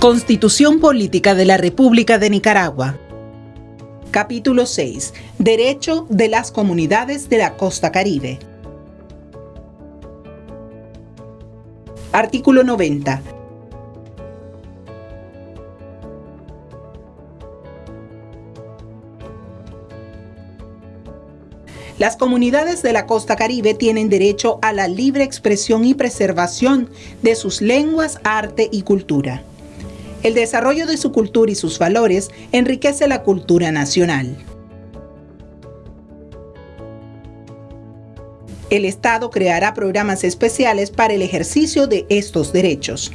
Constitución Política de la República de Nicaragua. Capítulo 6. Derecho de las comunidades de la costa caribe. Artículo 90. Las comunidades de la costa caribe tienen derecho a la libre expresión y preservación de sus lenguas, arte y cultura. El desarrollo de su cultura y sus valores enriquece la cultura nacional. El Estado creará programas especiales para el ejercicio de estos derechos.